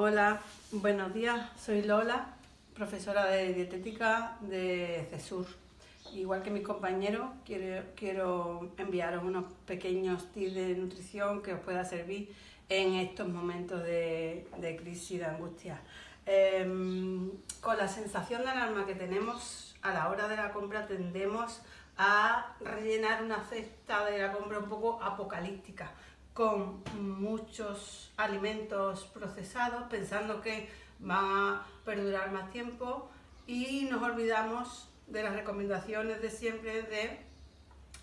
Hola, buenos días, soy Lola, profesora de dietética de CESUR. Igual que mis compañeros, quiero, quiero enviaros unos pequeños tips de nutrición que os pueda servir en estos momentos de, crisis y de angustia. Em, con la sensación de alarma que tenemos a la hora de la compra tendemos a rellenar una cesta de la compra un poco apocalíptica con muchos alimentos procesados pensando que van a perdurar más tiempo y nos olvidamos de las recomendaciones de siempre de,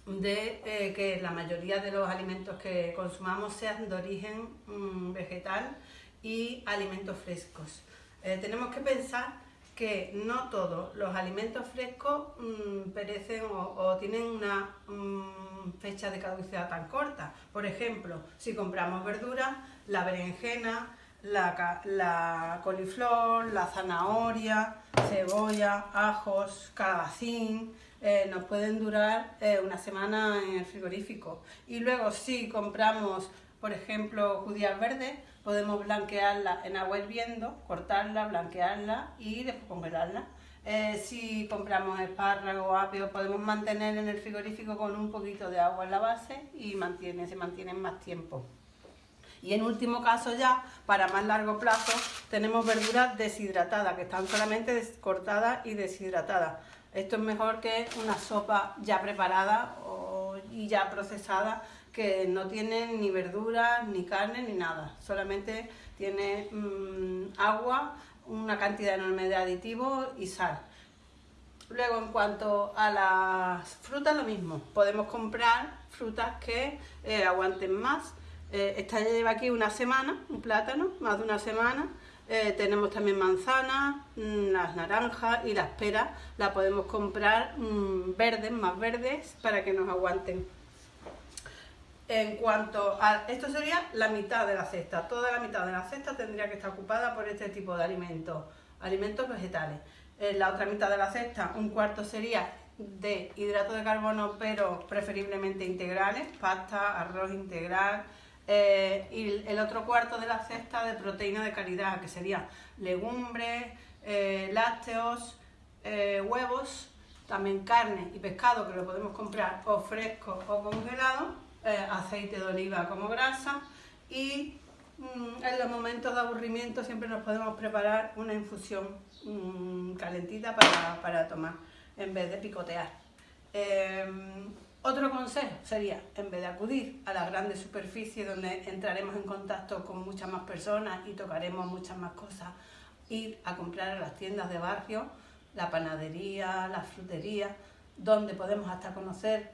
de eh, que la mayoría de los alimentos que consumamos sean de origen mm, vegetal y alimentos frescos. Eh, tenemos que pensar que no todos los alimentos frescos mm, perecen o, tienen una mm, fecha de caducidad tan corta. Por ejemplo, si compramos verduras, la berenjena, la, coliflor, la zanahoria, cebolla, ajos, calabacín, eh, nos pueden durar eh, una semana en el frigorífico. Y luego si compramos, por ejemplo, judías verdes, podemos blanquearla en agua hirviendo, cortarla, blanquearla y después congelarla. Eh, si compramos espárragos o apio, podemos mantener en el frigorífico con un poquito de agua en la base y mantiene, se mantienen más tiempo. Y en último caso ya, para más largo plazo, tenemos verduras deshidratadas, que están solamente cortadas y deshidratadas. Esto es mejor que una sopa ya preparada y ya procesada que no tiene ni verduras, ni carne, ni nada. Solamente tiene mm, agua, una cantidad enorme de aditivos y sal. Luego, en cuanto a las frutas, lo mismo. Podemos comprar frutas que eh, aguanten más. Eh, esta lleva aquí una semana, un plátano, más de una semana. Eh, tenemos también manzanas, mm, las naranjas y las peras. Las podemos comprar mm, verdes, más verdes, para que nos aguanten. En cuanto a... Esto sería la mitad de la cesta. Toda la mitad de la cesta tendría que estar ocupada por este tipo de alimentos. Alimentos vegetales. En la otra mitad de la cesta, un cuarto sería de hidratos de carbono, pero preferiblemente integrales, pasta, arroz integral, eh, y el otro cuarto de la cesta de proteína de calidad, que sería legumbres, eh, lácteos, eh, huevos, también carne y pescado, que lo podemos comprar o fresco o congelado, eh, aceite de oliva como grasa y mm, en los momentos de aburrimiento siempre nos podemos preparar una infusión mm, calentita para, tomar en vez de picotear. Em, otro consejo sería, en vez de acudir a las grandes superficies donde entraremos en contacto con muchas más personas y tocaremos muchas más cosas, ir a comprar a las tiendas de barrio, la panadería, la frutería, donde podemos hasta conocer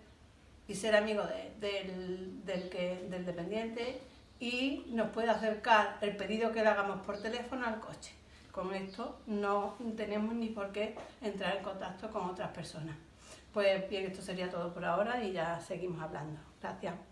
y ser amigo del, del, que, del dependiente y nos puede acercar el pedido que le hagamos por teléfono al coche. Con esto no tenemos ni por qué entrar en contacto con otras personas. Pues bien, esto sería todo por ahora y ya seguimos hablando. Gracias.